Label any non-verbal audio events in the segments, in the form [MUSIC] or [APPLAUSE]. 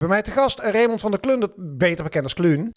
Bij mij te gast Raymond van der Klundert, beter bekend als Kluun.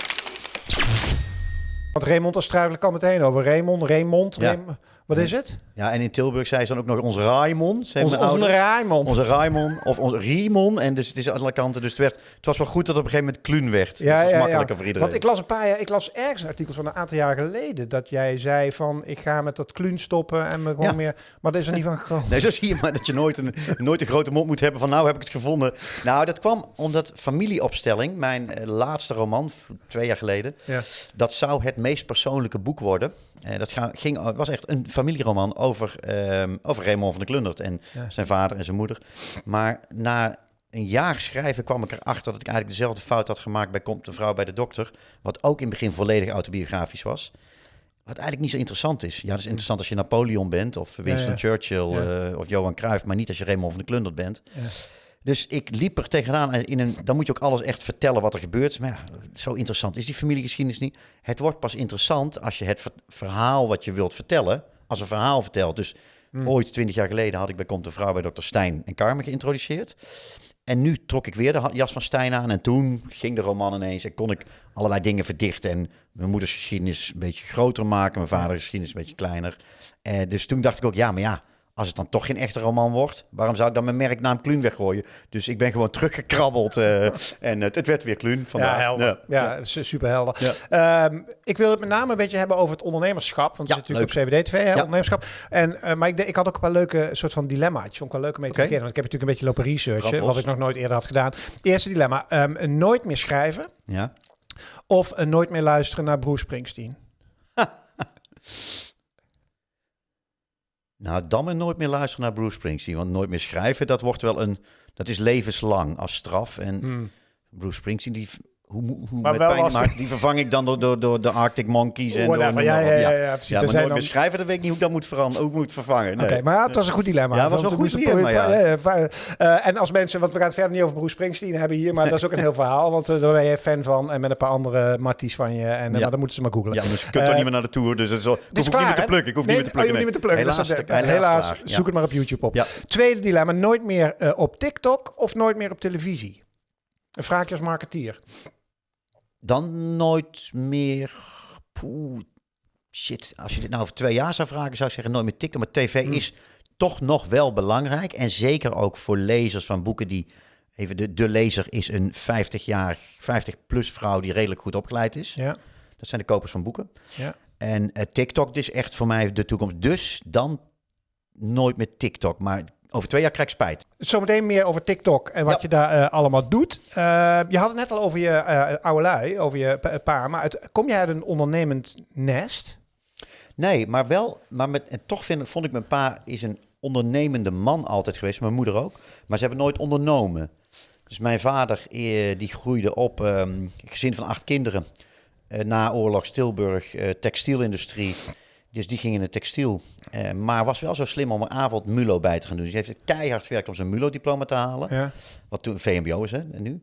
Want Raymond, daar struikel ik al meteen over. Raymond, Raymond, Ja. Wat is het? Ja, en in Tilburg zei ze dan ook nog onze Raimon. Zei Onze, onze. Raymond. Onze Raimon of onze Riemon. En dus het is aan alle kanten. Dus het, werd, het was wel goed dat het op een gegeven moment Kluun werd. Ja, dat was ja, makkelijker ja. voor iedereen. Want ik las een paar jaar, ik las ergens een artikel van een aantal jaar geleden dat jij zei van ik ga met dat Kluun stoppen en me gewoon Ja. meer. Maar dat is er niet van gekomen. Nee, zo zie je maar dat je nooit een, nooit een grote mond moet hebben van nou heb ik het gevonden. Nou, dat kwam omdat Familieopstelling, mijn eh, laatste roman, twee jaar geleden, Ja. dat zou het meest persoonlijke boek worden. Eh, dat ga- ging, was echt een familieroman over, ehm, over Raymond van der Klundert en Ja. zijn vader en zijn moeder. Maar na een jaar schrijven kwam ik erachter dat ik eigenlijk dezelfde fout had gemaakt bij Komt de vrouw bij de dokter. Wat ook in het begin volledig autobiografisch was. Wat eigenlijk niet zo interessant is. Ja, dat is interessant als je Napoleon bent of Winston ja. Churchill eh, of Johan Cruijff, maar niet als je Raymond van der Klundert bent. Dus ik liep er tegenaan. En in een, dan moet je ook alles echt vertellen wat er gebeurt. Maar ja, zo interessant is die familiegeschiedenis niet. Het wordt pas interessant als je het ver- verhaal wat je wilt vertellen, als een verhaal vertelt. Dus Hmm. ooit, twintig jaar geleden, had ik bij Komt de Vrouw bij Dr. Stijn en Carmen geïntroduceerd. En nu trok ik weer de jas van Stijn aan. En toen ging de roman ineens en kon ik allerlei dingen verdichten. En mijn moeders geschiedenis een beetje groter maken. Mijn vaders geschiedenis een beetje kleiner. Eh, dus toen dacht ik ook, ja, maar ja, als het dan toch geen echte roman wordt, waarom zou ik dan mijn merknaam Kluun weggooien? Dus ik ben gewoon teruggekrabbeld eh, [LAUGHS] en het, het werd weer Kluun vandaag. Ja, helder. Ja, su- super helder. Ja. Ehm, ik wil het met name een beetje hebben over het ondernemerschap. Want Ja, het zit natuurlijk op hè, Ja. ondernemerschap. En, eh, maar ik, ik had ook een paar leuke soort van dilemma's. Vond ik wel leuk om mee te beginnen. Want ik heb natuurlijk een beetje lopen researchen, wat ik nog nooit eerder had gedaan. Eerste dilemma. ehm, nooit meer schrijven Ja. of eh, nooit meer luisteren naar Bruce Springsteen. [LAUGHS] Nou, dan maar nooit meer luisteren naar Bruce Springsteen. Want nooit meer schrijven, dat wordt wel een... Dat is levenslang als straf. En Bruce Springsteen, die... Hoe, hoe. Maar met wel als- die vervang ik dan door, door, door de Arctic Monkeys en Whatever. door... Ja, ja, ja, ja, precies. Ja, maar nooit dan- schrijven, dat weet ik niet hoe ik dat moet veranderen, ik moet vervangen. Nee. Oké, maar het was een goed dilemma. Ja, het was wel we goed dilemma, ja. ja, ja, eh, en als mensen, want we gaan het verder niet over Bruce Springsteen hebben hier, maar dat is ook een heel verhaal. Want eh, daar ben je fan van en met een paar andere matties van je. En eh, Ja. maar dan moeten ze maar googlen. Ja, dus je kunt Eh, toch niet meer naar de tour, dus het is al, ik hoef ook klaar, niet meer te plukken. Ik hoef Nee, niet meer te plukken. oh, niet meer te plukken. Helaas, Dus helaas. Ja. zoek het maar op YouTube op. Ja. Tweede dilemma, nooit meer eh, op TikTok of nooit meer op televisie? Een vraagje als marketeer. Dan nooit meer... Poeh, shit, als je dit nou over twee jaar zou vragen, zou ik zeggen nooit meer TikTok. Maar tv Hmm. is toch nog wel belangrijk. En zeker ook voor lezers van boeken die... Even, de, de lezer is een 50 jaar, 50 plus vrouw die redelijk goed opgeleid is. Ja, Dat zijn de kopers van boeken. ja. En eh, TikTok is echt voor mij de toekomst. Dus dan nooit meer TikTok. Maar over twee jaar krijg ik spijt. Zometeen meer over TikTok en wat Ja. je daar eh, allemaal doet. Eh, je had het net al over je eh oude lui, over je pa-. Maar uit, kom jij uit een ondernemend nest? Nee, maar wel. Maar met, en toch vind, vond ik mijn pa is een ondernemende man altijd geweest. Mijn moeder ook. Maar ze hebben nooit ondernomen. Dus mijn vader die groeide op. ehm, gezin van acht kinderen. Na oorlog Tilburg, textielindustrie. Dus die ging in het textiel. Eh, maar was wel zo slim om een avond MULO bij te gaan doen. Dus hij heeft keihard gewerkt om zijn MULO-diploma te halen. Ja. Wat toen VMBO is, hè, en nu.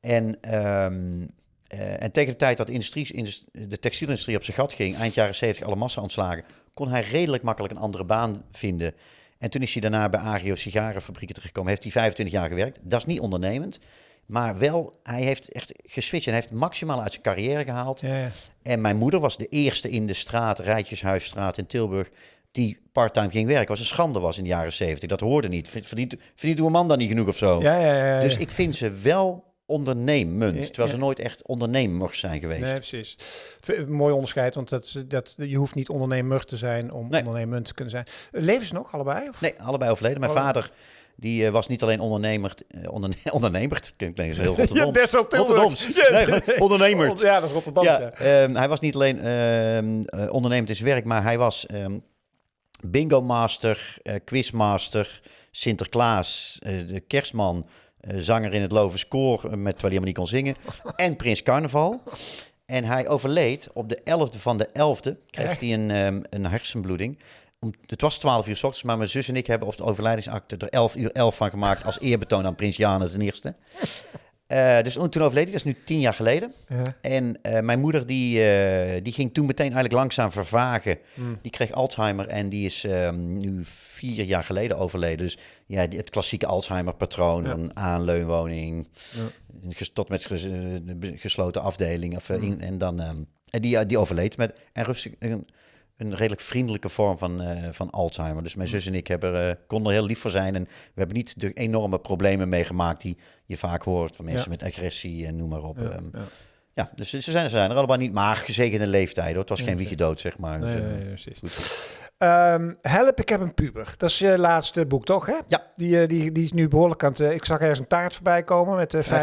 En, eh, en tegen de tijd dat de, industrie, indus- de textielindustrie op zijn gat ging, eind jaren 70 alle massa ontslagen, kon hij redelijk makkelijk een andere baan vinden. En toen is hij daarna bij Agio sigarenfabrieken terechtgekomen. Heeft hij 25 jaar gewerkt. Dat is niet ondernemend. Maar wel, hij heeft echt geswitcht en heeft maximaal uit zijn carrière gehaald. Ja, ja. En mijn moeder was de eerste in de straat, Rijtjeshuisstraat in Tilburg, die parttime ging werken. Was een schande was in de jaren 70. Dat hoorde niet. Verdient, verdient uw man dan niet genoeg of zo? Ja, ja, ja, ja. Dus ik vind ze wel ondernemend, terwijl ze nooit echt ondernemers zijn geweest. Nee, precies. Mooi onderscheid, want dat, dat, je hoeft niet ondernemer te zijn om Nee. ondernemend te kunnen zijn. Leven ze nog, allebei? Of? Nee, allebei overleden. Mijn vader die, eh, was niet alleen ondernemer, eh, onderne [LAUGHS] ondernemer, klinkt klinkt heel Rotterdam. dat is wel Tilburgs. Rotterdams. [LAUGHS] Ja. Nee, ondernemer. Ja, dat is Rotterdam. Ja, Ja. ehm, hij was niet alleen ehm, eh, ondernemend in zijn werk, maar hij was ehm, bingo master, eh, quizmaster, Sinterklaas, de kerstman, zanger in het Lovens Koor, eh, met, terwijl hij helemaal niet kon zingen, [LAUGHS] en Prins Carnaval. En hij overleed op de 11e van de 11e, kreeg hij een, een hersenbloeding. Om, het was 12 uur s ochtends, maar mijn zus en ik hebben op de overlijdingsakte er 11 uur 11 van gemaakt als eerbetoon aan Prins Janus I. Eh, dus toen overleed hij, dat is nu tien jaar geleden. Ja. En eh, mijn moeder die, eh, die ging toen meteen eigenlijk langzaam vervagen. Mm. Die kreeg Alzheimer en die is ehm, nu vier jaar geleden overleden. Dus ja, die- het klassieke Alzheimer-patroon. Ja. Aanleunwoning, Ja. tot met ges- gesloten afdeling. Of, Mm. in- en dan, ehm, en die, die overleed met en rustig, een, een redelijk vriendelijke vorm van, eh, van Alzheimer. Dus mijn Mm. zus en ik hebben, eh, konden er heel lief voor zijn. En we hebben niet de enorme problemen meegemaakt die je vaak hoort van mensen Ja. met agressie en noem maar op. Ja, Ehm, ja. ja, dus ze zijn, ze zijn er allemaal niet, maar gezegende leeftijd hoor. Het was geen wiegje dood, zeg maar. Dus, Nee, eh, nee, nee, precies. goed. Ehm, Help, ik heb een puber. Dat is je laatste boek, toch? Hè? Ja. Die, eh, die, die is nu behoorlijk aan het... eh, ik zag ergens een taart voorbij komen met eh 50.000. Ja,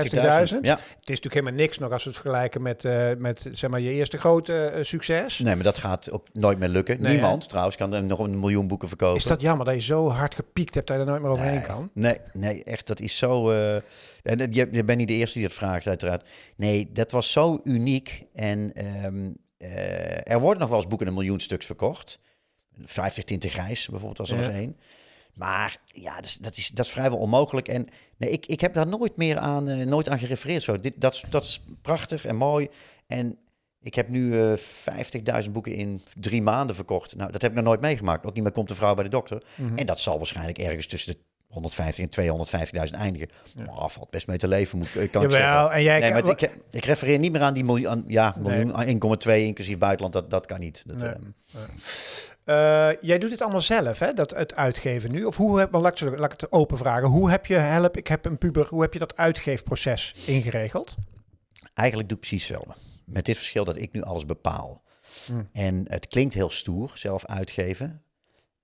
Het is natuurlijk helemaal niks nog als we het vergelijken met, met zeg maar, je eerste grote succes. nee, maar dat gaat ook nooit meer lukken. Nee, Niemand trouwens kan er nog een miljoen boeken verkopen. Is dat jammer dat je zo hard gepiekt hebt dat je er nooit meer overheen nee, kan? Nee, nee, echt, dat is zo... en dat- je, je bent niet de eerste die het vraagt, uiteraard. Nee, dat was zo uniek. En ehm, eh, er worden nog wel eens boeken een miljoen stuks verkocht. 50 tinten grijs bijvoorbeeld was er Ja. nog één. Maar ja, dat is, dat, is, dat is vrijwel onmogelijk. En nee, ik, ik heb daar nooit meer aan, eh, nooit aan gerefereerd. Zo. Dit, dat, is- dat is prachtig en mooi. En ik heb nu eh 50.000 boeken in drie maanden verkocht. Nou, dat heb ik nog nooit meegemaakt. Ook niet meer komt de vrouw bij de dokter. Mhm. En dat zal waarschijnlijk ergens tussen de 150 en 250.000 eindigen. Ja. Valt best mee te leven, moet, ik- kan ik zeggen. Jawel, en jij... Nee, kan- maar ik, ik refereer niet meer aan die miljoen, aan- ja, Nee. miljoen 1,2 inclusief buitenland. Dat, dat kan niet. Dat, Nee. ehm, Eh, jij doet het allemaal zelf, hè? Dat het uitgeven nu. Of hoe heb, laat, ik, zo- laat ik het open vragen. Hoe heb je help? Ik heb een puber. Hoe heb je dat uitgeefproces ingeregeld? Eigenlijk doe ik precies hetzelfde. Met dit verschil dat ik nu alles bepaal. Hmm. En het klinkt heel stoer, zelf uitgeven.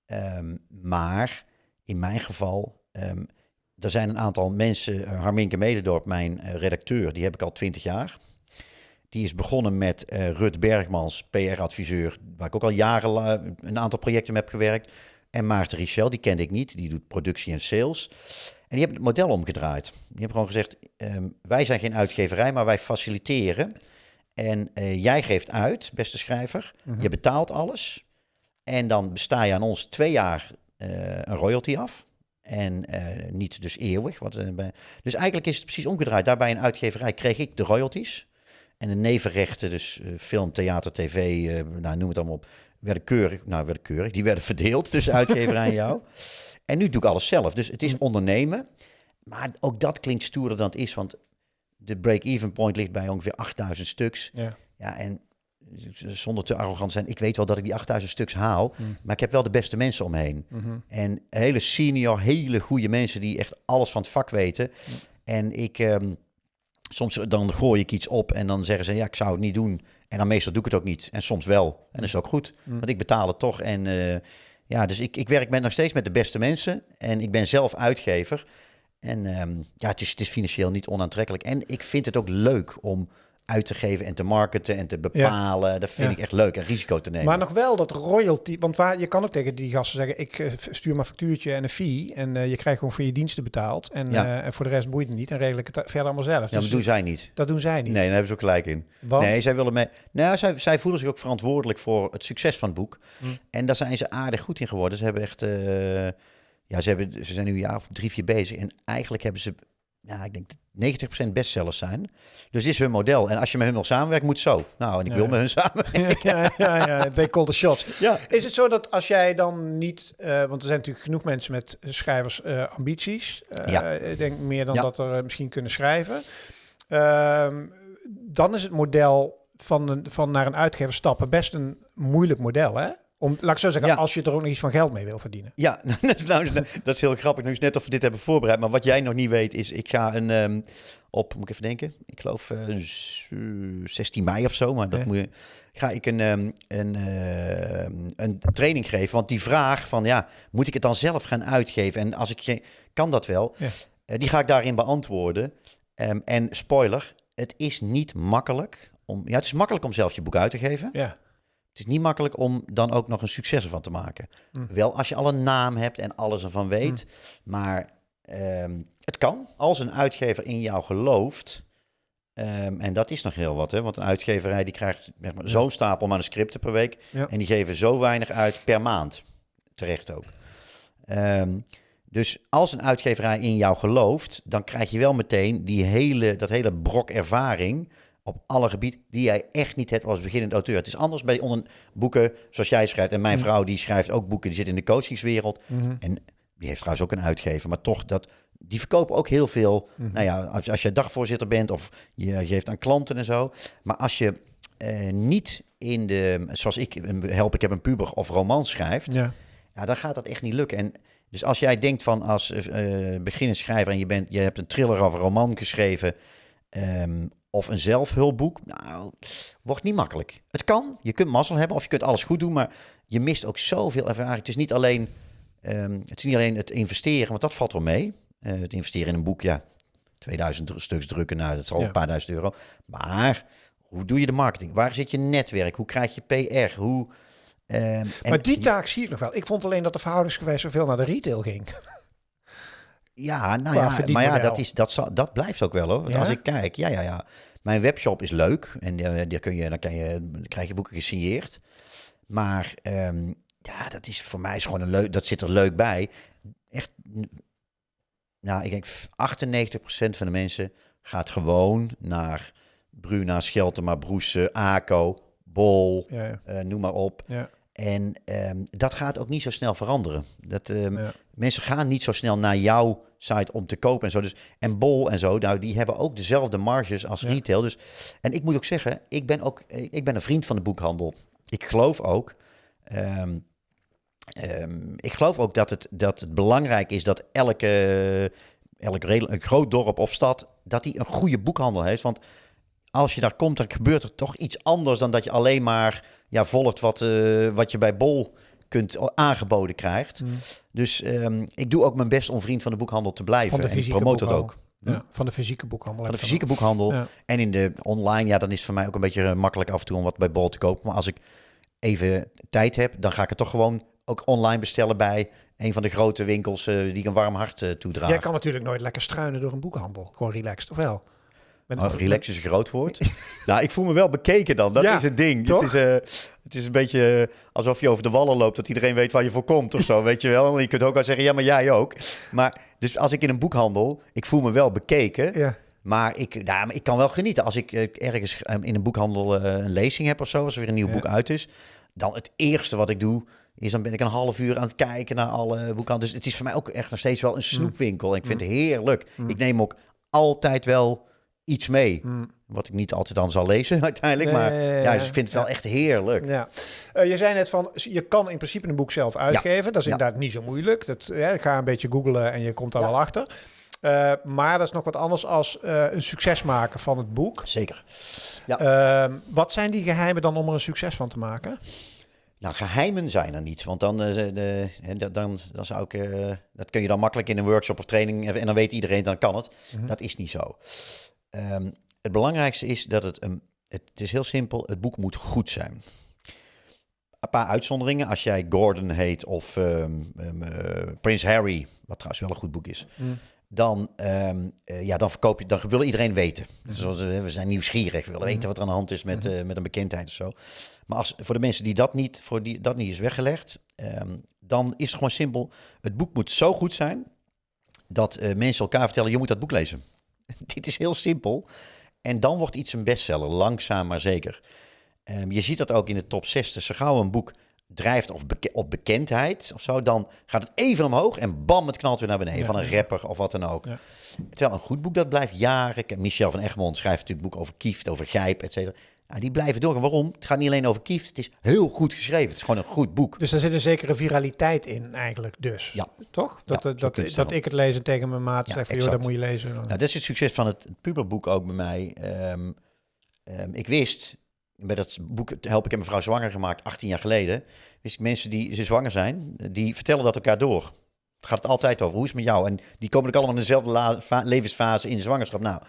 Ehm, maar in mijn geval, ehm, er zijn een aantal mensen, uh, Harminke Mededorp, mijn eh, redacteur, die heb ik al twintig jaar. Die is begonnen met eh, Rut Bergmans, PR-adviseur, waar ik ook al jaren een aantal projecten mee heb gewerkt. En Maarten Richel, die kende ik niet, die doet productie en sales. En die hebben het model omgedraaid. Die hebben gewoon gezegd, ehm, wij zijn geen uitgeverij, maar wij faciliteren. En eh, jij geeft uit, beste schrijver. Mhm. Je betaalt alles. En dan besta je aan ons twee jaar eh, een royalty af. En niet dus eeuwig. Wat, dus eigenlijk is het precies omgedraaid. Daarbij een uitgeverij kreeg ik de royalties. En de nevenrechten, dus eh, film, theater, tv, eh, nou, noem het allemaal op, werden keurig, nou werden keurig, die werden verdeeld tussen uitgeverij en jou. [LAUGHS] En nu doe ik alles zelf. Dus het is ondernemen. Maar ook dat klinkt stoerder dan het is, want de break-even point ligt bij ongeveer 8000 stuks. Ja. Ja, en zonder te arrogant zijn, ik weet wel dat ik die 8000 stuks haal, Mm. maar ik heb wel de beste mensen omheen. Mhm. En hele senior, hele goede mensen die echt alles van het vak weten. En ik, ehm, soms dan gooi ik iets op en dan zeggen ze, ja, ik zou het niet doen. En dan meestal doe ik het ook niet. En soms wel. En dat is ook goed, Mm. want ik betaal het toch. En eh, ja, dus ik, ik werk met, nog steeds met de beste mensen. En ik ben zelf uitgever. En ehm, ja, het is, het is financieel niet onaantrekkelijk. En ik vind het ook leuk om uit te geven en te marketen en te bepalen. Dat vind Ja. ik echt leuk en risico te nemen. Maar nog wel dat royalty, want waar, je kan ook tegen die gasten zeggen, ik eh, stuur maar factuurtje en een fee en eh, je krijgt gewoon voor je diensten betaald en, Ja. eh, en voor de rest boeit het niet en regel ik het verder allemaal zelf. ja, Dus maar doen zij niet. dat doen zij niet. Nee, daar hebben ze ook gelijk in. Want, Nee, zij willen mee. Nou, zij, zij voelen zich ook verantwoordelijk voor het succes van het boek. Hm. En daar zijn ze aardig goed in geworden. Ze hebben echt. ja, ze, hebben, ze zijn nu een jaar of drie, vier bezig. En eigenlijk hebben ze. Ja, ik denk dat 90% bestsellers zijn. Dus dit is hun model. En als je met hun wil samenwerken, moet zo. Nou, en ik Ja. wil met hun samenwerken. [LAUGHS] ja, ja, ja, they call the shots. Ja. Is het zo dat als jij dan niet, eh, want er zijn natuurlijk genoeg mensen met schrijvers eh, ambities. Eh, Ja. Ik denk meer dan Ja. dat er misschien kunnen schrijven. Ehm, dan is het model van, een, van naar een uitgever stappen best een moeilijk model, hè? Om, laat ik zo zeggen, Ja. als je er ook nog iets van geld mee wil verdienen. Ja, [LAUGHS] dat is, nou, dat is heel grappig. Nu is net of we dit hebben voorbereid. Maar wat jij nog niet weet is, ik ga een ehm, op, moet ik even denken, ik geloof eh, z- 16 mei of zo, maar dat Ja. moet je, ga ik een, ehm, een, ehm, een training geven. Want die vraag van, ja, moet ik het dan zelf gaan uitgeven? En als ik kan dat wel, Ja. Eh, die ga ik daarin beantwoorden. En spoiler, het is niet makkelijk om, ja, het is makkelijk om zelf je boek uit te geven. Ja. Het is niet makkelijk om dan ook nog een succes ervan te maken. Mm. Wel als je al een naam hebt en alles ervan weet. Maar ehm, het kan als een uitgever in jou gelooft. Ehm, en dat is nog heel wat, hè? want een uitgeverij die krijgt zeg maar, zo'n stapel manuscripten per week. Ja. En die geven zo weinig uit per maand. Terecht ook. Ehm, Dus als een uitgeverij in jou gelooft, dan krijg je wel meteen die hele, dat hele brok ervaring op alle gebieden die jij echt niet hebt als beginnend auteur. Het is anders bij onder boeken zoals jij schrijft. En mijn Mm. vrouw die schrijft ook boeken, die zit in de coachingswereld. Mhm. En die heeft trouwens ook een uitgever, maar toch dat... Die verkopen ook heel veel. Mhm. Nou ja, als, als je dagvoorzitter bent of je je geeft aan klanten en zo. Maar als je eh, niet in de, zoals ik, help ik heb een puber of roman schrijft, Ja. ja, dan gaat dat echt niet lukken. En dus als jij denkt van als eh beginnend schrijver en je, bent, je hebt een thriller of een roman geschreven ehm, of een zelfhulpboek, nou, wordt niet makkelijk. Het kan, je kunt mazzel hebben of je kunt alles goed doen, maar je mist ook zoveel ervaring. Het is niet alleen, ehm, het, is niet alleen het investeren, want dat valt wel mee. Eh, het investeren in een boek, ja, 2000 dru- stuks drukken, nou, dat is al Ja. een paar duizend euro. Maar hoe doe je de marketing? Waar zit je netwerk? Hoe krijg je PR? Hoe... en maar die taak zie ik nog wel. Ik vond alleen dat de verhoudingsgewijs zoveel naar de retail ging. Ja, nou ja, maar ja, dat, is, dat, zal, dat blijft ook wel hoor. Want Ja? Als ik kijk, ja, ja, ja. Mijn webshop is leuk en eh, daar kun je, dan, kan je, dan krijg je boeken gesigneerd. Maar ehm, ja, dat is voor mij is gewoon een leuk, dat zit er leuk bij. Echt, nou, ik denk f- 98% van de mensen gaat gewoon naar Bruna, Scheltema, Broese, ACO, Bol, Ja, ja. eh, noem maar op. Ja. En ehm, dat gaat ook niet zo snel veranderen. Dat, ehm. Mensen gaan niet zo snel naar jouw site om te kopen en zo. Dus, en Bol en zo, nou, die hebben ook dezelfde marges als Ja. retail. Dus, en ik moet ook zeggen, ik ben ook ik ben een vriend van de boekhandel. Ik geloof ook, ehm, ehm, ik geloof ook dat het, dat het belangrijk is dat elke, elk redelijk, een groot dorp of stad, dat die een goede boekhandel heeft. Want als je daar komt, dan gebeurt er toch iets anders dan dat je alleen maar ja, volgt wat, eh, wat je bij Bol kunt aangeboden krijgt. Mm. Dus ehm, ik doe ook mijn best om vriend van de boekhandel te blijven. En ik het boekhandel. ook. Hm? Ja, van de fysieke boekhandel. Van de fysieke boekhandel. Ja. En in de online, ja, dan is het voor mij ook een beetje eh, makkelijk af en toe om wat bij Bol te kopen. Maar als ik even tijd heb, dan ga ik het toch gewoon ook online bestellen bij een van de grote winkels eh, die ik een warm hart eh, toedraag. Jij kan natuurlijk nooit lekker struinen door een boekhandel. Gewoon relaxed, of wel? Oh, relax is een groot woord. [LAUGHS] nou, ik voel me wel bekeken dan. Dat Ja, is het ding. toch? Het is, eh, het is een beetje eh, alsof je over de wallen loopt, dat iedereen weet waar je voor komt of zo, weet je wel. En je kunt ook wel zeggen, ja, maar jij ook. Maar dus als ik in een boekhandel, ik voel me wel bekeken, Ja. maar ik, nou, maar ik kan wel genieten. Als ik eh, ergens eh, in een boekhandel een lezing heb of zo, als er weer een nieuw Ja. boek uit is, dan het eerste wat ik doe, is dan ben ik een half uur aan het kijken naar alle boekhandels. Dus het is voor mij ook echt nog steeds wel een snoepwinkel. En ik vind het heerlijk. Mm. Ik neem ook altijd wel iets mee. Mm. Wat ik niet altijd dan zal lezen [LAUGHS] uiteindelijk. Maar Ja, ja, ja, ja, ja. dus ik vind het wel Ja. echt heerlijk. Ja. Eh, je zei net van, je kan in principe een boek zelf uitgeven. Dat is Ja. inderdaad niet zo moeilijk. Dat, ja, ik ga een beetje googlen en je komt daar Ja. wel achter. Eh, maar dat is nog wat anders als eh, een succes maken van het boek. Zeker. Ehm, wat zijn die geheimen dan om er een succes van te maken? Nou, geheimen zijn er niet. Want dan, de, dat- dan, dan zou ik... dat kun je dan makkelijk in een workshop of training... En dan weet iedereen, dan kan het. Mhm. Dat is niet zo. Ehm, het belangrijkste is dat het... een het is heel simpel. Het boek moet goed zijn. Een paar uitzonderingen. Als jij Gordon heet of ehm, ehm, eh, Prins Harry... Wat trouwens wel een goed boek is... Mm. dan, eh, ja, dan verkoop je, dan wil iedereen weten. Zoals, eh, we zijn nieuwsgierig, we willen weten wat er aan de hand is met, met een bekendheid of zo. Maar als, voor de mensen die dat niet, voor die dat niet is weggelegd, dan is het gewoon simpel. Het boek moet zo goed zijn dat mensen elkaar vertellen: je moet dat boek lezen. [LAUGHS] Dit is heel simpel. En dan wordt iets een bestseller, langzaam maar zeker. Ehm, je ziet dat ook in de top 60. Zo gauw een boek drijft of beke- op bekendheid of zo, dan gaat het even omhoog en bam, het knalt weer naar beneden. Ja. Van een rapper of wat dan ook. Ja. Terwijl een goed boek, dat blijft jaren. Michel van Egmond schrijft natuurlijk boeken over Kieft, over Gijp, et cetera. Nou, die blijven door. Waarom? Het gaat niet alleen over Kieft, het is heel goed geschreven. Het is gewoon een goed boek. Dus er zit een zekere viraliteit in eigenlijk dus. Ja. Toch? Dat, Ja, dat, dat ik het lees en tegen mijn maat Ja, zeg van, joh, dat moet je lezen. Nou, dat is het succes van het puberboek ook bij mij. Ehm, ehm, ik wist, bij dat boek Help ik en mevrouw zwanger gemaakt, 18 jaar geleden, wist ik mensen die ze zwanger zijn, die vertellen dat elkaar door. Het gaat altijd over, hoe is het met jou? En die komen ook allemaal in dezelfde levensfase in de zwangerschap. Nou,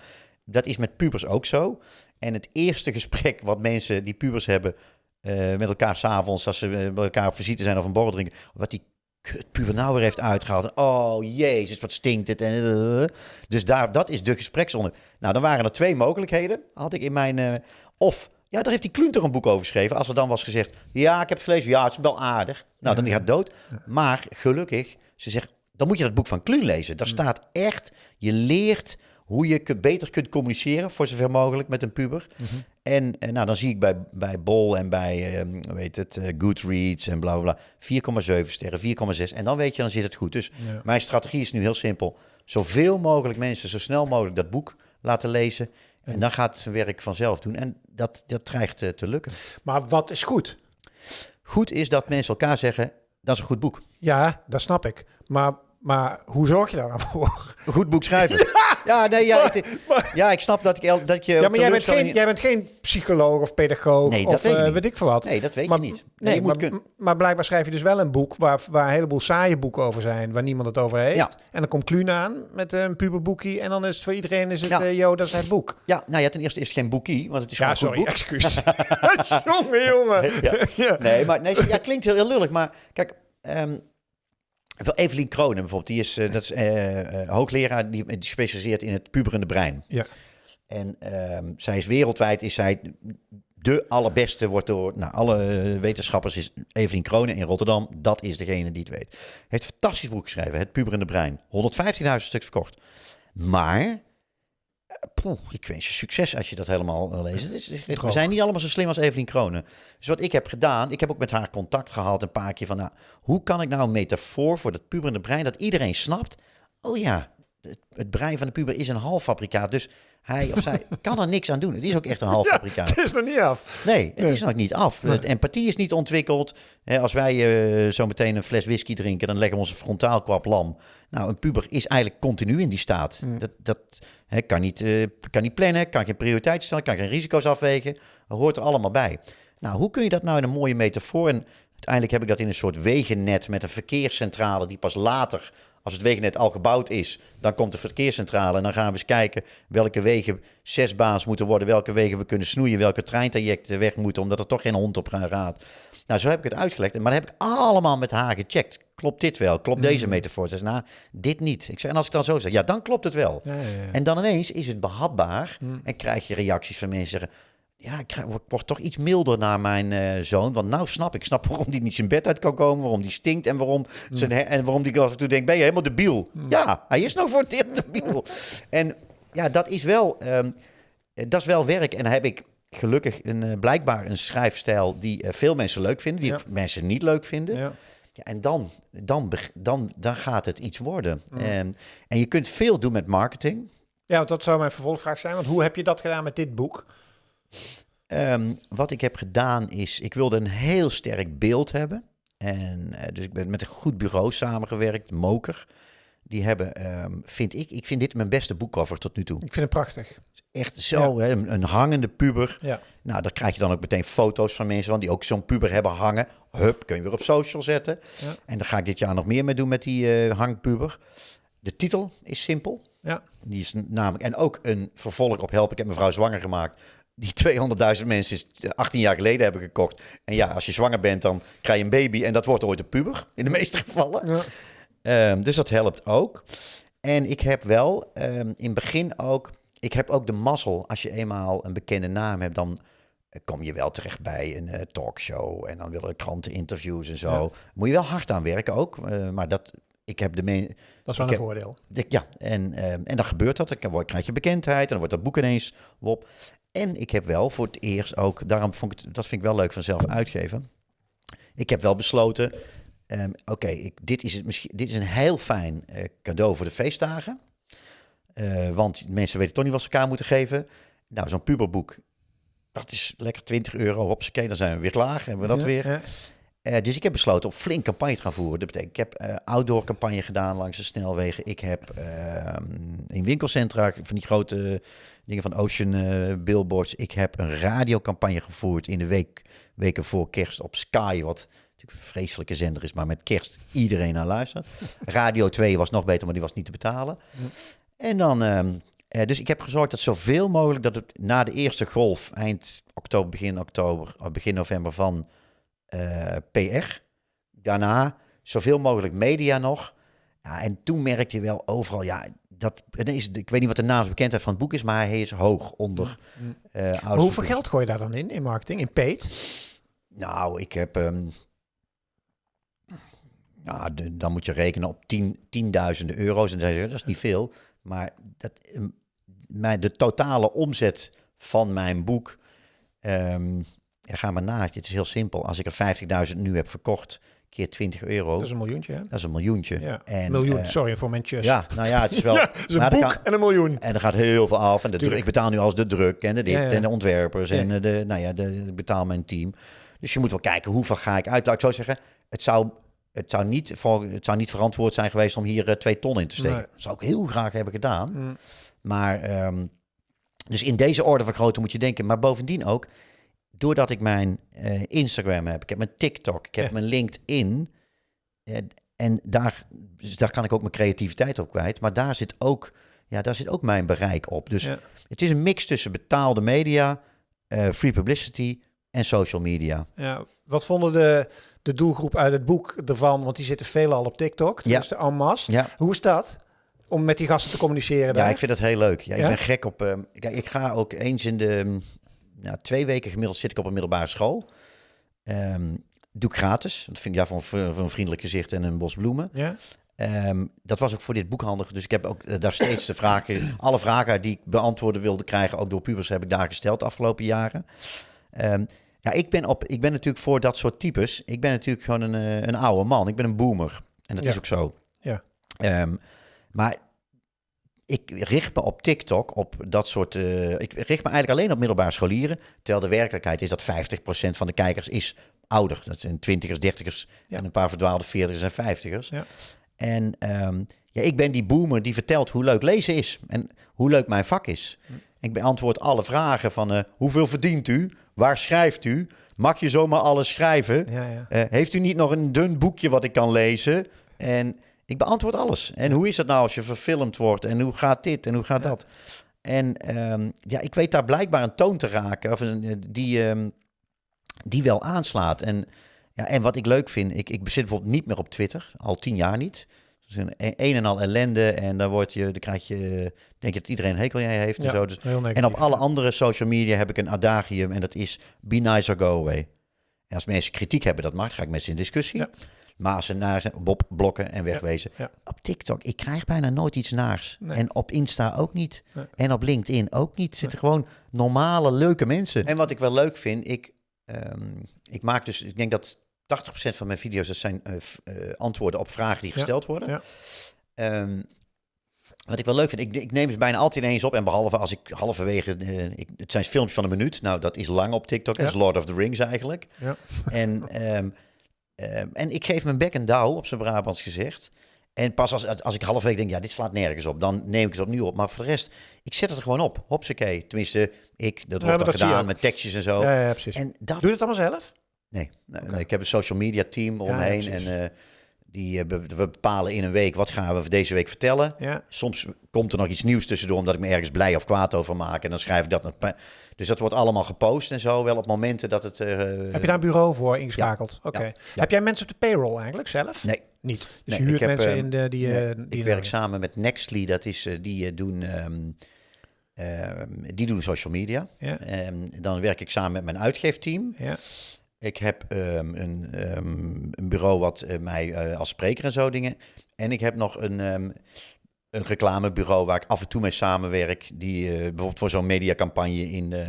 dat is met pubers ook zo. En het eerste gesprek wat mensen die pubers hebben eh, met elkaar s'avonds, als ze eh, met elkaar op visite zijn of een borrel drinken, wat die kut puber nou weer heeft uitgehaald. En, oh jezus, wat stinkt het. En, eh, dus daar, dat is de gespreksonderwerp. Nou, dan waren er twee mogelijkheden, had ik in mijn... eh, of, ja, daar heeft die Klunter een boek over geschreven. Als er dan was gezegd, ja, ik heb het gelezen, ja, het is wel aardig. Nou, dan gaat het dood. Maar gelukkig, ze zegt, dan moet je dat boek van Kluun lezen. Daar staat echt, je leert hoe je beter kunt communiceren, voor zover mogelijk, met een puber. Mhm. En, en nou, dan zie ik bij, bij Bol en bij, ehm, hoe heet het, eh, Goodreads en bla bla bla, 4,7 sterren, 4,6. En dan weet je, dan zit het goed. Dus Ja. mijn strategie is nu heel simpel. Zoveel mogelijk mensen, zo snel mogelijk dat boek laten lezen. En dan gaat het zijn werk vanzelf doen. En dat, dat dreigt eh, te lukken. Maar wat is goed? Goed is dat mensen elkaar zeggen, dat is een goed boek. Ja, dat snap ik. Maar, maar hoe zorg je daar nou voor? Een goed boek schrijven. [LAUGHS] Ja, nee, ja, ik, ja, ik snap dat ik, dat je... Ja, maar jij bent, geen, jij bent geen psycholoog of pedagoog Nee, dat of weet ik eh, weet ik veel wat. Nee, dat weet maar, je niet. Nee, Nee, je moet maar, kunnen. maar blijkbaar schrijf je dus wel een boek waar, waar een heleboel saaie boeken over zijn, waar niemand het over heeft. Ja. En dan komt Kluun aan met een puberboekje en dan is het voor iedereen is het, Ja. eh, yo, dat is het boek. Ja, nou ja, ten eerste is het geen boekie, want het is Ja, gewoon een goed sorry, boek. excuus. [LAUGHS] [LAUGHS] jongen, jongen. Nee, maar nee, ja, klinkt heel, heel lullig, maar kijk, ehm Evelien Kronen bijvoorbeeld, die is, eh, dat is eh, eh, hoogleraar, die, die specialiseert in het puberende brein. Ja. En ehm, zij is wereldwijd, is zij de allerbeste, wordt door nou, alle wetenschappers, is Evelien Kronen in Rotterdam. Dat is degene die het weet. Heeft een fantastisch boek geschreven, Het puberende brein. 115.000 stuks verkocht. Maar, poeh, ik wens je succes als je dat helemaal. Het is- we zijn niet allemaal zo slim als Evelien Kronen. Dus wat ik heb gedaan, ik heb ook met haar contact gehad een paar keer van, nou, hoe kan ik nou een metafoor voor dat puberende brein, dat iedereen snapt, oh ja, het, het brein van de puber is een halffabrikaat, dus hij of zij [LAUGHS] kan er niks aan doen. Het is ook echt een halffabrikaat. Het is nog niet af. Nee, het Nee. is nog niet af. Nee. De empathie is niet ontwikkeld. Als wij eh, zo meteen een fles whisky drinken, dan leggen we onze frontaal kwap lam. Nou, een puber is eigenlijk continu in die staat. Mm. Dat, dat kan, niet, eh, kan niet plannen, kan geen prioriteit stellen, kan geen risico's afwegen. Dat hoort er allemaal bij. Nou, hoe kun je dat nou in een mooie metafoor... En uiteindelijk heb ik dat in een soort wegennet met een verkeerscentrale... die pas later, als het wegennet al gebouwd is... dan komt de verkeerscentrale en dan gaan we eens kijken... welke wegen zesbaans moeten worden... welke wegen we kunnen snoeien... welke treintrajecten weg moeten... omdat er toch geen hond op raadt. Nou, zo heb ik het uitgelegd. Maar dat heb ik allemaal met haar gecheckt. Klopt dit wel? Klopt deze metafoor? Ze zei, nou, dit niet. Ik zei, en als ik dan zo zeg, ja, dan klopt het wel. Ja, ja, ja. En dan ineens is het behapbaar en krijg je reacties van mensen zeggen... Ja, ik krijg- word, word toch iets milder naar mijn eh, zoon. Want nou snap ik. Snap waarom die niet zijn bed uit kan komen. Waarom die stinkt. En waarom, zijn, he- en waarom die af en toe denkt... Ben je helemaal debiel? Ja, hij is nou voor het eerst debiel. En ja, dat is wel, ehm, eh, dat is wel werk. En dan heb ik gelukkig een, eh, blijkbaar een schrijfstijl... die veel mensen leuk vinden. Die Ja. mensen niet leuk vinden. Ja. Ja, en dan, dan, dan, dan gaat het iets worden. En, en je kunt veel doen met marketing. ja, want dat zou mijn vervolgvraag zijn. Want hoe heb je dat gedaan met dit boek? Ehm, wat ik heb gedaan is, ik wilde een heel sterk beeld hebben. En eh, dus ik ben met een goed bureau samengewerkt, Moker. Die hebben, ehm, vind ik, ik vind dit mijn beste boekcover tot nu toe. Ik vind het prachtig. Echt zo, hè, een, een hangende puber. Ja. Nou, daar krijg je dan ook meteen foto's van mensen van die ook zo'n puber hebben hangen. Hup, kun je weer op social zetten. Ja. En daar ga ik dit jaar nog meer mee doen met die eh, hangpuber. De titel is simpel. Ja. Die is namelijk, en ook een vervolg op Help, ik heb mevrouw zwanger gemaakt. Die 200.000 mensen is 18 jaar geleden hebben gekocht. En ja, als je zwanger bent, dan krijg je een baby en dat wordt ooit een puber, in de meeste gevallen. Ja. Ehm, dus dat helpt ook. En ik heb wel ehm, in het begin ook, ik heb ook de mazzel, als je eenmaal een bekende naam hebt, dan eh, kom je wel terecht bij een eh, talkshow en dan willen kranten interviews en zo. Ja. Moet je wel hard aan werken ook, eh, maar dat, ik heb de me Dat is wel een heb- voordeel. ik- ja, en, ehm, en dan gebeurt dat. Dan krijg je bekendheid en dan wordt dat boek ineens op. En ik heb wel voor het eerst ook, daarom vond ik het, dat vind ik wel leuk van zelf uitgeven. Ik heb wel besloten, ehm, oké, dit is het misschien, dit is een heel fijn eh, cadeau voor de feestdagen. Eh, want mensen weten toch niet wat ze elkaar moeten geven. Nou, zo'n puberboek, dat is lekker 20 euro. Hopsakee, dan zijn we weer klaar. Hebben we dat Ja, weer. ja. Eh, dus ik heb besloten om flink campagne te gaan voeren. Dat betekent, ik heb eh, outdoor campagne gedaan langs de snelwegen. Ik heb ehm, in winkelcentra van die grote dingen van Ocean eh, billboards. Ik heb een radiocampagne gevoerd in de week, weken voor kerst op Sky. Wat natuurlijk een vreselijke zender is, maar met kerst iedereen naar luistert. [LAUGHS] Radio 2 was nog beter, maar die was niet te betalen. En dan... ehm, eh, dus ik heb gezorgd dat zoveel mogelijk dat het na de eerste golf, eind oktober, begin oktober, begin november van PR. Daarna zoveel mogelijk media nog. Ja, en toen merkte je wel overal, ja, dat, is, ik weet niet wat de naamsbekendheid van het boek is, maar hij is hoog onder. eh Maar ouders- hoeveel geld gooi je daar dan in, in marketing, in paid? Nou, ik heb. ehm, Nou, de- dan moet je rekenen op tien, tienduizenden euro's. En dan zeg je, dat is niet veel. Maar dat, ehm, mijn, de totale omzet van mijn boek... ehm ja, ga maar na. Het is heel simpel. Als ik er 50.000 nu heb verkocht, keer 20 euro, Dat is een miljoentje, hè? dat is een miljoentje. Ja, En, miljoen, eh, sorry voor mijn tjus. ja, nou ja, het is wel... [LAUGHS] Ja, dat is een dan boek kan- en een miljoen. en er gaat heel veel af. En de druk, ik betaal nu als de druk en de dit Ja, en de ontwerpers en eh, de, nou ja, de, ik betaal mijn team. Dus je moet wel kijken hoeveel ga ik uit. Laat ik zo zeggen, het zou, het zou, niet, het zou niet verantwoord zijn geweest om hier eh, twee ton in te steken. Nee. Dat zou ik heel graag hebben gedaan. Mm. Maar, ehm, dus in deze orde van grootte moet je denken. Maar bovendien ook, doordat ik mijn eh, Instagram heb, ik heb mijn TikTok, ik heb Ja. mijn LinkedIn. eh, en daar, dus daar kan ik ook mijn creativiteit op kwijt. Maar daar zit ook, ja, daar zit ook mijn bereik op. Dus Ja. het is een mix tussen betaalde media, eh, free publicity en social media. Ja, wat vonden de, de doelgroep uit het boek ervan? Want die zitten veelal op TikTok, Ja. dus de en masse. Ja, Hoe is dat? Om met die gasten te communiceren ja daar? ik vind dat heel leuk. Ja, ik Ja? ben gek op. ehm, ik ga ook eens in de mm, nou, twee weken gemiddeld zit ik op een middelbare school. Ehm, doe ik gratis. Dat vind ik ja, voor, voor voor een vriendelijk gezicht en een bos bloemen. Ja? Ehm, dat was ook voor dit boek handig. Dus ik heb ook eh, daar steeds de vragen, [CLEARS THROAT] alle vragen die ik beantwoorden wilde krijgen, ook door pubers, heb ik daar gesteld de afgelopen jaren. Ehm, ja, ik ben, op, ik ben natuurlijk voor dat soort types. Ik ben natuurlijk gewoon een, eh, een oude man. Ik ben een boomer. En dat Ja. is ook zo. Ja. Ehm, maar ik richt me op TikTok op dat soort. eh, ik richt me eigenlijk alleen op middelbare scholieren. Terwijl de werkelijkheid is dat 50% van de kijkers is ouder. Dat zijn twintigers, dertigers Ja. en een paar verdwaalde veertigers en vijftigers. Ja. En ehm, ja, ik ben die boomer die vertelt hoe leuk lezen is en hoe leuk mijn vak is. Hm. Ik beantwoord alle vragen van eh, hoeveel verdient u? Waar schrijft u? Mag je zomaar alles schrijven? Ja, ja. Eh, heeft u niet nog een dun boekje wat ik kan lezen? En ik beantwoord alles. En hoe is het nou als je verfilmd wordt? En hoe gaat dit? En hoe gaat Ja. dat? En ehm, ja, ik weet daar blijkbaar een toon te raken of een, eh, die, ehm, die wel aanslaat. En, ja, en wat ik leuk vind, ik, ik bezit bijvoorbeeld niet meer op Twitter, al tien jaar niet. Dus een, een en al ellende en dan, word je, dan krijg je, denk je dat iedereen een hekel aan je heeft Ja, en zo. Dus, en op alle andere social media heb ik een adagium en dat is be nice or go away. En als mensen kritiek hebben, dat mag, ga ik met ze in discussie. Ja. Ze naar zijn, Bob blokken en wegwezen. ja. Op TikTok, ik krijg bijna nooit iets naars. Nee. En op Insta ook niet. Nee. En op LinkedIn ook niet. Zitten gewoon normale, leuke mensen. En wat ik wel leuk vind, ik, ehm, ik maak dus, ik denk dat 80% van mijn video's, dat zijn eh, eh, antwoorden op vragen die Ja. gesteld worden. Ehm, wat ik wel leuk vind, ik, ik neem ze bijna altijd ineens op. En behalve als ik halverwege, eh, ik, het zijn filmpjes van een minuut. Nou, dat is lang op TikTok. Dat is. Lord of the Rings eigenlijk. Ja. En, [LAUGHS] ehm, ehm, en ik geef mijn bek en douw, op zijn Brabants gezegd. En pas als, als ik halverwege denk, ja, dit slaat nergens op, dan neem ik het opnieuw op. Maar voor de rest, ik zet het er gewoon op. Hopsakee. Tenminste, ik, dat wordt dan dat gedaan met tekstjes en zo. Ja, ja, precies. En dat, Doe je dat allemaal zelf? nee, nee, Oké. nee, ik heb een social media team ja, omheen. en eh, die, eh, we bepalen in een week, wat gaan we deze week vertellen. Ja. Soms komt er nog iets nieuws tussendoor, omdat ik me ergens blij of kwaad over maak. En dan schrijf ik dat Dus dat wordt allemaal gepost en zo, wel op momenten dat het... eh, Heb je daar een bureau voor ingeschakeld? Oké. ja. Heb jij mensen op de payroll eigenlijk zelf? Nee, Niet. Dus Nee, je huurt ik heb, mensen ehm, in de, die... nee, eh, die ik werk samen met Nextly, dat is, die doen... ehm, ehm, die doen social media. Ja. Dan werk ik samen met mijn uitgeefteam. Ja. Ik heb ehm, een, ehm, een bureau wat eh, mij eh, als spreker en zo dingen. En ik heb nog een, ehm, een reclamebureau waar ik af en toe mee samenwerk. Die eh, bijvoorbeeld voor zo'n mediacampagne in. Ja,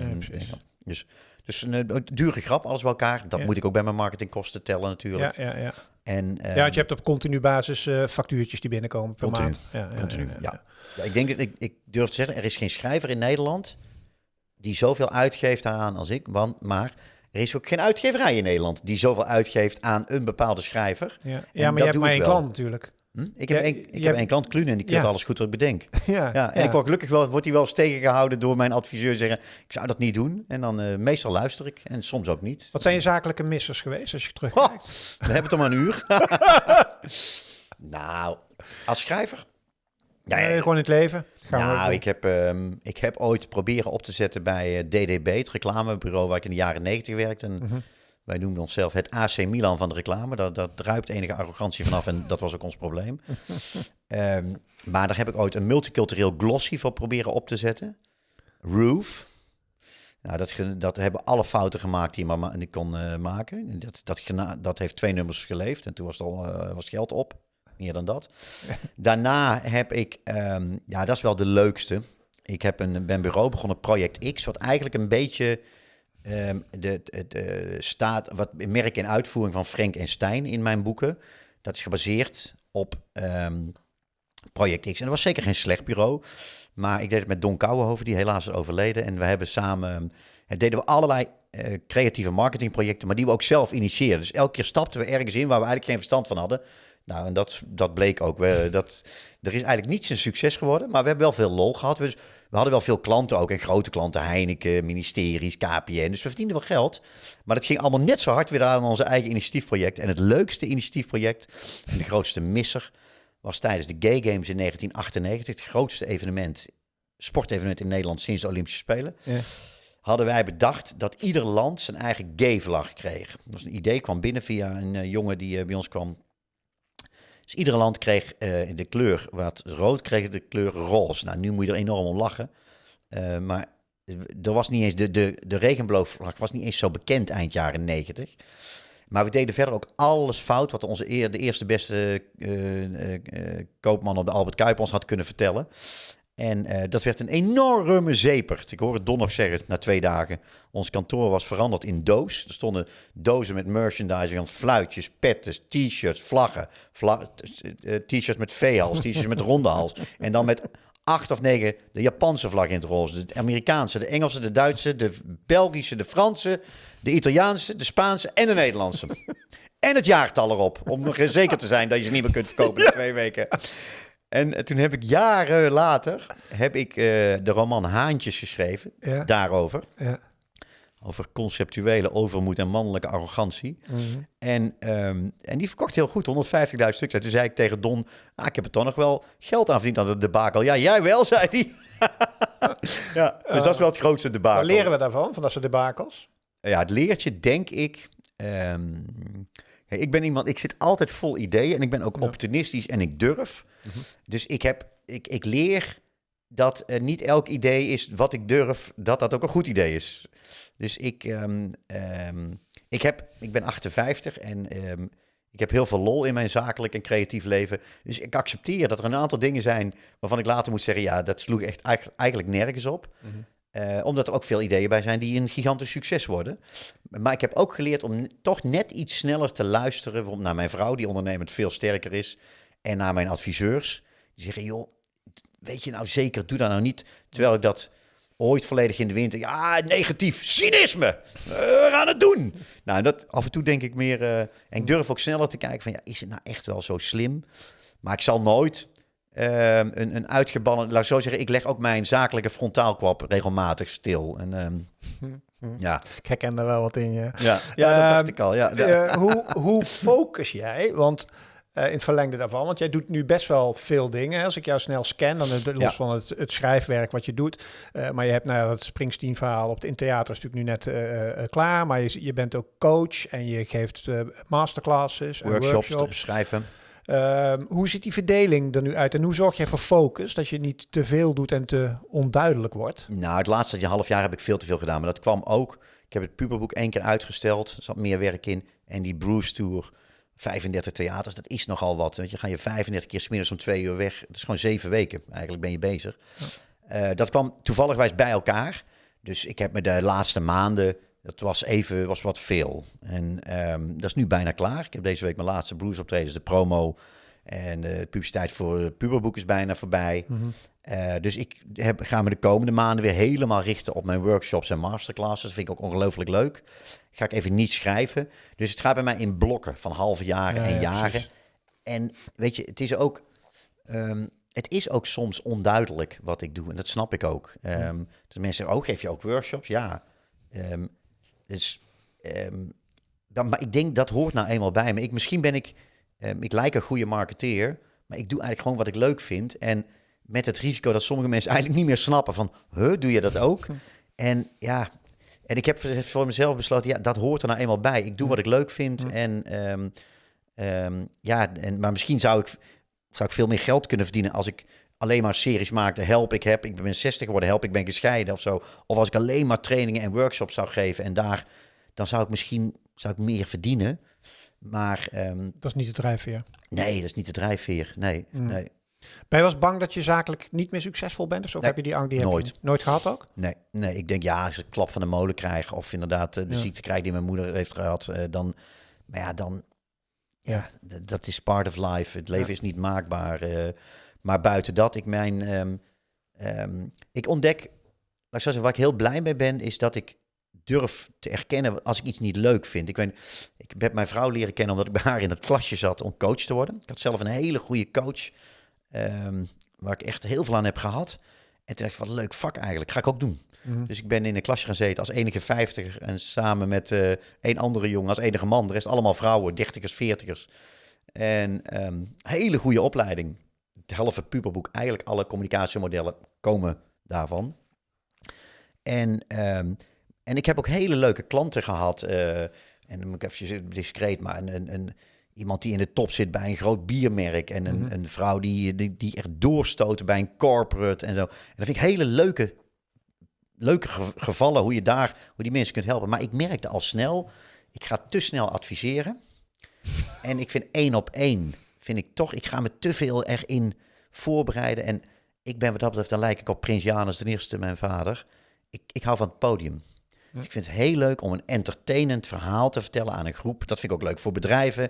dus, dus een dure grap, alles bij elkaar. Dat Ja. moet ik ook bij mijn marketingkosten tellen natuurlijk. Ja, ja, ja. En, ja, want je hebt op continu basis factuurtjes die binnenkomen per Continu. maand. Ja, ja, Continu, ja, ja, ja. Ja, ik denk dat ik, ik durf te zeggen, er is geen schrijver in Nederland die zoveel uitgeeft aan als ik. Want, maar er is ook geen uitgeverij in Nederland die zoveel uitgeeft aan een bepaalde schrijver. Ja, maar je hebt maar één klant natuurlijk. Hm? Ik heb, Ja, één, je ik heb hebt- één klant, Kluun, en die keurt Ja. alles goed wat ik bedenk. ja, Ja, en ik word gelukkig wel, wordt hij wel eens tegengehouden door mijn adviseur zeggen, ik zou dat niet doen. En dan eh, meestal luister ik en soms ook niet. Wat zijn je zakelijke missers geweest als je Oh, terugkijkt? we hebben het maar een uur. [LAUGHS] nou, als schrijver? Ja, Nee, gewoon in het leven. Gaan Nou, ik heb, ehm, ik heb ooit proberen op te zetten bij eh, DDB, het reclamebureau waar ik in de jaren 90 werkte. En Mhm. Wij noemden onszelf het AC Milan van de reclame. Daar, daar druipt enige arrogantie vanaf en dat was ook ons probleem. [LAUGHS] Ehm, maar daar heb ik ooit een multicultureel glossy voor proberen op te zetten. Roof. Nou, dat, dat hebben alle fouten gemaakt die je maar ma- die kon eh, maken. En Dat, dat, dat heeft twee nummers geleefd en toen was het al eh, was het geld op. Meer dan dat. Daarna heb ik, ehm, ja, dat is wel de leukste. Ik heb een, ben bureau begonnen, Project X, wat eigenlijk een beetje ehm, de, de staat, wat merk en uitvoering van Frank en Stijn in mijn boeken. Dat is gebaseerd op ehm, Project X. En dat was zeker geen slecht bureau. Maar ik deed het met Don Kouwenhoven, die helaas is overleden. En we hebben samen, eh, deden we allerlei eh, creatieve marketingprojecten, maar die we ook zelf initieerden. Dus elke keer stapten we ergens in waar we eigenlijk geen verstand van hadden. Nou, en dat, dat bleek ook. We, dat, er is eigenlijk niets een succes geworden, maar we hebben wel veel lol gehad. Dus we hadden wel veel klanten ook, en grote klanten, Heineken, ministeries, KPN. Dus we verdienden wel geld. Maar dat ging allemaal net zo hard weer aan onze eigen initiatiefproject. En het leukste initiatiefproject en de grootste misser was tijdens de Gay Games in 1998, het grootste evenement, sportevenement in Nederland sinds de Olympische Spelen. Ja. Hadden wij bedacht dat ieder land zijn eigen gay-vlag kreeg. Dat was een idee, kwam binnen via een eh, jongen die eh, bij ons kwam. Dus ieder land kreeg eh, de kleur wat rood, kreeg de kleur roze. Nou, nu moet je er enorm om lachen. Eh, maar er was niet eens de, de, de regenboogvlag was niet eens zo bekend eind jaren 90. Maar we deden verder ook alles fout wat onze eer, de eerste beste eh, koopman op de Albert Kuip ons had kunnen vertellen. En eh, dat werd een enorme zepert. Ik hoor het Don nog zeggen na twee dagen. Ons kantoor was veranderd in doos. Er stonden dozen met merchandising van fluitjes, petten, t-shirts, vlaggen. Vla- eh, t-shirts met V-hals, t-shirts met ronde hals. En dan met acht of negen de Japanse vlag in het roze. De Amerikaanse, de Engelse, de Duitse, de Belgische, de Franse, de Italiaanse, de Spaanse en de Nederlandse. En het jaartal erop, om nog eens zeker te zijn dat je ze niet meer kunt verkopen in twee weken. En eh, toen heb ik jaren later heb ik, eh, de roman Haantjes geschreven, Ja. daarover. Ja. Over conceptuele overmoed en mannelijke arrogantie. Mhm. En, ehm, en die verkocht heel goed, 150.000 stuks. En toen zei ik tegen Don, ah, ik heb er toch nog wel geld aan verdiend aan de debakel. Ja, jij wel, [LAUGHS] zei hij. ja, dus dat is wel het grootste debakel. Wat leren we daarvan, van dat soort debakels? Ja, het leertje, denk ik. ehm, ik ben iemand, ik zit altijd vol ideeën en ik ben ook Ja. opportunistisch en ik durf. Mhm. Dus ik, heb, ik, ik leer dat eh, niet elk idee is wat ik durf, dat dat ook een goed idee is. Dus ik, ehm, ehm, ik, heb, ik ben 58 en ehm, ik heb heel veel lol in mijn zakelijk en creatief leven. Dus ik accepteer dat er een aantal dingen zijn waarvan ik later moet zeggen, ja, dat sloeg echt eigenlijk, eigenlijk nergens op. Eh, omdat er ook veel ideeën bij zijn die een gigantisch succes worden. Maar ik heb ook geleerd om toch net iets sneller te luisteren. Naar mijn vrouw, die ondernemend veel sterker is. En naar mijn adviseurs. Die zeggen, joh, weet je nou zeker, doe dat nou niet. Terwijl ik dat ooit volledig in de winter... Ja, negatief, cynisme. Eh, we gaan het doen. Nou, dat, af en toe denk ik meer... eh, en ik durf ook sneller te kijken van... Ja, is het nou echt wel zo slim? Maar ik zal nooit ehm, een, een uitgebannen... Laat ik zo zeggen, ik leg ook mijn zakelijke frontaalkwap regelmatig stil. En ehm, [LAUGHS] ja, Ik herken er wel wat in, ja. ja, dat Ehm, dacht ik al. Ja. Eh, hoe, hoe focus jij? Want eh, in het verlengde daarvan, want jij doet nu best wel veel dingen. Als ik jou snel scan, dan los Ja. van het, het schrijfwerk wat je doet. Eh, maar je hebt nou, ja, het Springsteen-verhaal op het in theater is natuurlijk nu net klaar. Maar je, je bent ook coach en je geeft masterclasses en workshops, workshops. schrijven. Ehm, hoe ziet die verdeling er nu uit en hoe zorg jij voor focus? Dat je niet te veel doet en te onduidelijk wordt? Nou, het laatste half jaar heb ik veel te veel gedaan. Maar dat kwam ook. Ik heb het puberboek één keer uitgesteld. Er zat meer werk in. En die Bruce Tour, 35 theaters, dat is nogal wat. Weet je, ga je 35 keer 's middags om twee uur weg. Dat is gewoon zeven weken. Eigenlijk ben je bezig. Eh, dat kwam toevallig bij elkaar. Dus ik heb me de laatste maanden, dat was even was wat veel. En ehm, dat is nu bijna klaar. Ik heb deze week mijn laatste Bruce optredens, de promo. En de publiciteit voor het puberboek is bijna voorbij. Eh, dus ik heb, ga me de komende maanden weer helemaal richten op mijn workshops en masterclasses. Dat vind ik ook ongelooflijk leuk. Ga ik even niet schrijven. Dus het gaat bij mij in blokken van halve jaren Ja, en ja, jaren. precies. En weet je, het is ook. ehm, het is ook soms onduidelijk wat ik doe. En dat snap ik ook. Ehm dus mensen zeggen, oh, geef je ook workshops? Ja. Dus, ehm, dan, maar ik denk, dat hoort nou eenmaal bij me. Ik, misschien ben ik, ehm, ik lijk een goede marketeer, maar ik doe eigenlijk gewoon wat ik leuk vind. En met het risico dat sommige mensen eigenlijk niet meer snappen van, huh, doe je dat ook? En ja, en ik heb voor- mezelf besloten, ja, dat hoort er nou eenmaal bij. Ik doe wat ik leuk vind. En ehm, ehm, ja, en, maar misschien zou ik, zou ik veel meer geld kunnen verdienen als ik alleen maar series maakte, help ik heb, ik ben 60 geworden, help ik ben gescheiden of zo. Of als ik alleen maar trainingen en workshops zou geven en daar, dan zou ik misschien zou ik meer verdienen. Maar ehm, Dat is niet de drijfveer. nee, dat is niet de drijfveer. Nee, Mm. nee, Ben je wel eens bang dat je zakelijk niet meer succesvol bent? Of zo? Of Nee, heb je die angst die nooit. nooit gehad ook? nee, nee. Ik denk ja, als ik klap van de molen krijg of inderdaad eh, de Ja. ziekte krijg die mijn moeder heeft gehad, eh, dan, maar ja, dan, Ja. dat is part of life. Het leven Ja. is niet maakbaar. eh, maar buiten dat, ik mijn, ehm, ehm, ik ontdek, laat ik zeggen, waar ik heel blij mee ben, is dat ik durf te erkennen als ik iets niet leuk vind. Ik, weet, ik heb mijn vrouw leren kennen omdat ik bij haar in het klasje zat om coach te worden. Ik had zelf een hele goede coach, ehm, waar ik echt heel veel aan heb gehad. En toen dacht ik, wat een leuk vak eigenlijk, ga ik ook doen. Mhm. Dus ik ben in een klasje gaan zitten als enige vijftiger en samen met eh een andere jongen als enige man. De rest allemaal vrouwen, dertigers, veertigers. En hele goede opleiding. Het halve puberboek, eigenlijk alle communicatiemodellen komen daarvan. En, ehm, en ik heb ook hele leuke klanten gehad. eh, en dan moet ik even discreet, maar een, een, een, iemand die in de top zit bij een groot biermerk. En een, Mhm. een vrouw die, die, die echt doorstoten bij een corporate en zo. En dat vind ik hele leuke, leuke ge- gevallen, hoe je daar, hoe die mensen kunt helpen. Maar ik merkte al snel, ik ga te snel adviseren. En ik vind één op één, vind ik toch, ik ga me te veel erin voorbereiden. En ik ben wat dat betreft, dan lijk ik op Prins Janus ten eerste, mijn vader. Ik, ik hou van het podium. Dus ik vind het heel leuk om een entertainend verhaal te vertellen aan een groep. Dat vind ik ook leuk voor bedrijven.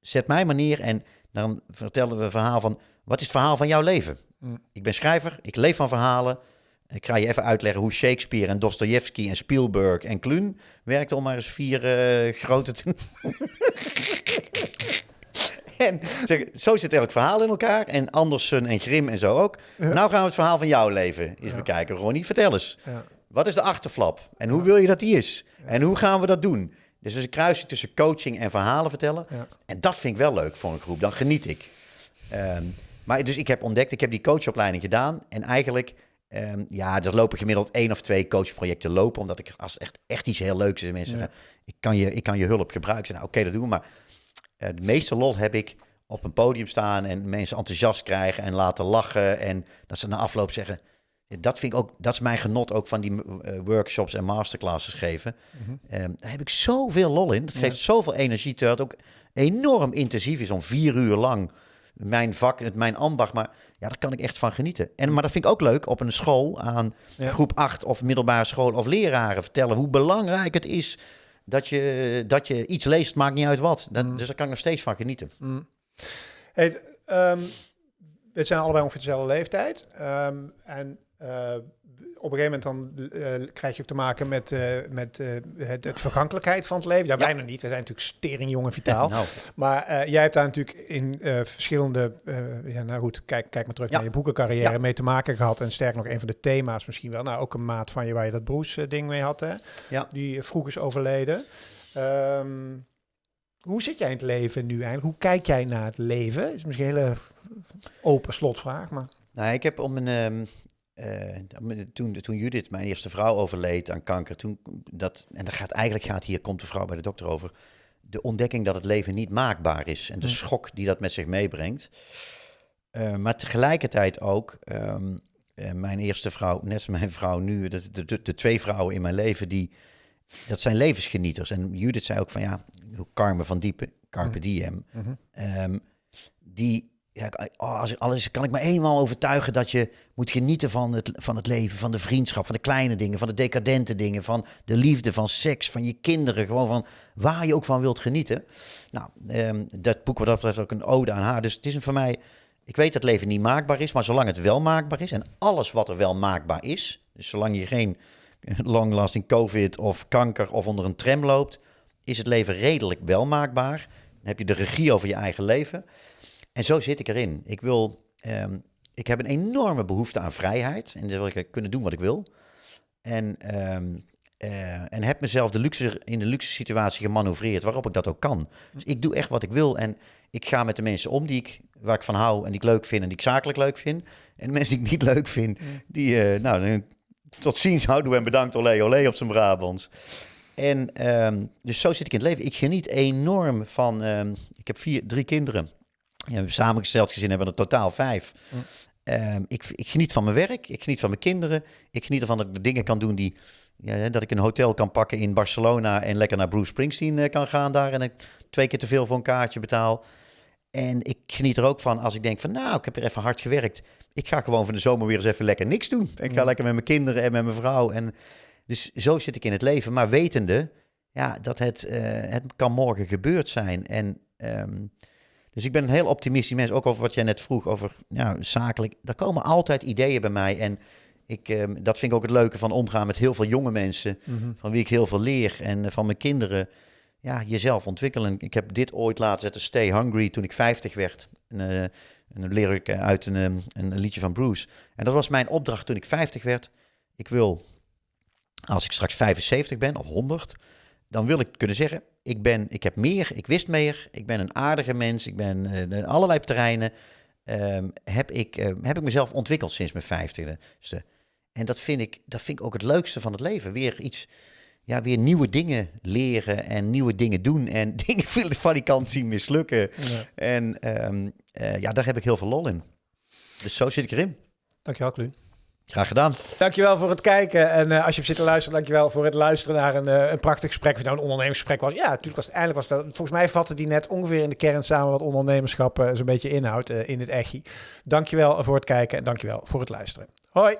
Zet mij maar neer en dan vertellen we een verhaal van... Wat is het verhaal van jouw leven? Mm. Ik ben schrijver, ik leef van verhalen. Ik ga je even uitleggen hoe Shakespeare en Dostoevsky en Spielberg en Kluun werkten om maar eens vier eh, grote te [LAUGHS] En zeg, zo zit elk verhaal in elkaar. En Andersen en Grim en zo ook. Nou gaan we het verhaal van jouw leven eens bekijken. Ronnie, vertel eens. Wat is de achterflap? En hoe wil je dat die is? En hoe gaan we dat doen? Dus is een kruising tussen coaching en verhalen vertellen. En dat vind ik wel leuk voor een groep. Dan geniet ik. Ehm, maar dus ik heb ontdekt, ik heb die coachopleiding gedaan. En eigenlijk, ehm, ja, er lopen gemiddeld één of twee coachprojecten lopen. Omdat ik, als echt, echt iets heel leuks is, en mensen Ja. zeggen, ik kan, je, ik kan je hulp gebruiken. Nou, oké, dat doen we. Maar de meeste lol heb ik op een podium staan en mensen enthousiast krijgen en laten lachen. En dat ze na afloop zeggen, dat vind ik ook, dat is mijn genot ook van die eh, workshops en masterclasses geven. Mhm. Ehm, daar heb ik zoveel lol in. Dat Ja. geeft zoveel energie, terwijl het ook enorm intensief is om vier uur lang mijn vak, het mijn ambacht. Maar ja, daar kan ik echt van genieten. En, maar dat vind ik ook leuk op een school aan Ja. groep 8 of middelbare school of leraren vertellen hoe belangrijk het is dat je, dat je iets leest, maakt niet uit wat. Dat, Mm. Dus daar kan ik nog steeds van genieten. Mm. Hey, ehm, we zijn allebei ongeveer dezelfde leeftijd. Ehm, en eh, op een gegeven moment dan eh, krijg je ook te maken met, eh, met eh, het, het vergankelijkheid van het leven. Ja, Ja. wij nog niet. We zijn natuurlijk stering jong en vitaal. [LAUGHS] Nou, Maar jij hebt daar natuurlijk in verschillende, ja, nou goed, kijk, kijk maar terug Ja. naar je boekencarrière Ja. mee te maken gehad. En sterk nog, een van de thema's misschien wel. Nou, ook een maat van je waar je dat Bruce-ding mee had, hè? Ja. Die vroeg is overleden. Ehm, hoe zit jij in het leven nu eigenlijk? Hoe kijk jij naar het leven? Is misschien een hele open slotvraag, maar... Nou, ik heb om een. ehm, eh, toen, toen Judith, mijn eerste vrouw, overleed aan kanker, toen dat, en gaat eigenlijk gaat hier komt de vrouw bij de dokter over, de ontdekking dat het leven niet maakbaar is en de schok die dat met zich meebrengt. Eh, maar tegelijkertijd ook, ehm, eh, mijn eerste vrouw, net als mijn vrouw nu, de, de, twee vrouwen in mijn leven, die, dat zijn levensgenieters. En Judith zei ook van ja, Carmen van Diepen, Carpe. Diem, Ehm, die, ja, oh, als, alles kan ik me eenmaal overtuigen dat je moet genieten van het, van het leven, van de vriendschap, van de kleine dingen, van de decadente dingen, van de liefde, van seks, van je kinderen, gewoon van waar je ook van wilt genieten. Nou, ehm, dat boek wat dat betreft ook een ode aan haar. Dus het is een voor mij, ik weet dat leven niet maakbaar is, maar zolang het wel maakbaar is en alles wat er wel maakbaar is, dus zolang je geen [LAUGHS] long-lasting covid of kanker of onder een tram loopt, is het leven redelijk wel maakbaar. Dan heb je de regie over je eigen leven. En zo zit ik erin. Ik wil, ehm, ik heb een enorme behoefte aan vrijheid. En dan wil ik kunnen doen wat ik wil. En, ehm, eh, en heb mezelf de luxe, in de luxe situatie gemanoeuvreerd waarop ik dat ook kan. Dus ik doe echt wat ik wil. En ik ga met de mensen om die ik, waar ik van hou en die ik leuk vind en die ik zakelijk leuk vind. En de mensen die ik niet leuk vind, die, eh, nou, tot ziens, houdoe en bedankt, olé, olé op zijn Brabants. En ehm, dus zo zit ik in het leven. Ik geniet enorm van. ik heb vier, drie kinderen. Ja, we hebben samengesteld gezin hebben er totaal vijf. Mm. ehm, ik, ik geniet van mijn werk, ik geniet van mijn kinderen. Ik geniet ervan dat ik de dingen kan doen die... Ja, dat ik een hotel kan pakken in Barcelona en lekker naar Bruce Springsteen eh, kan gaan daar. En ik twee keer te veel voor een kaartje betaal. En ik geniet er ook van als ik denk van, nou, ik heb er even hard gewerkt. Ik ga gewoon van de zomer weer eens even lekker niks doen. Ik ga Mm. lekker met mijn kinderen en met mijn vrouw. En dus zo zit ik in het leven. Maar wetende ja, dat het, eh, het kan morgen gebeurd zijn. En ehm, dus ik ben een heel optimistisch mens. Ook over wat jij net vroeg, over ja, zakelijk. Er komen altijd ideeën bij mij. En ik, ehm, dat vind ik ook het leuke van omgaan met heel veel jonge mensen. Mhm. Van wie ik heel veel leer. En eh, van mijn kinderen. Ja, jezelf ontwikkelen. Ik heb dit ooit laten zetten, Stay Hungry, toen ik 50 werd. Een, eh, een lyric eh, uit een, ehm, een liedje van Bruce. En dat was mijn opdracht toen ik 50 werd. Ik wil, als ik straks 75 ben of 100, dan wil ik kunnen zeggen: ik, ben, ik heb meer, ik wist meer, ik ben een aardige mens, ik ben in allerlei terreinen. ehm, heb, ik, eh, heb ik mezelf ontwikkeld sinds mijn 50 En dat vind, ik, dat vind ik ook het leukste van het leven. Weer iets, ja, weer nieuwe dingen leren en nieuwe dingen doen. En [LAUGHS] dingen van die kant zien mislukken. Ja. En ehm, eh, ja, daar heb ik heel veel lol in. Dus zo zit ik erin. Dankjewel, Kluun. Graag gedaan. Dankjewel voor het kijken. En eh, als je hebt zitten luisteren, dankjewel voor het luisteren naar een, eh, een prachtig gesprek. Of nou een ondernemingsgesprek was. Ja, natuurlijk was het eindelijk was dat. Volgens mij vatte die net ongeveer in de kern samen wat ondernemerschap eh, zo'n beetje inhoudt in het echi. Dankjewel voor het kijken en dankjewel voor het luisteren. Hoi.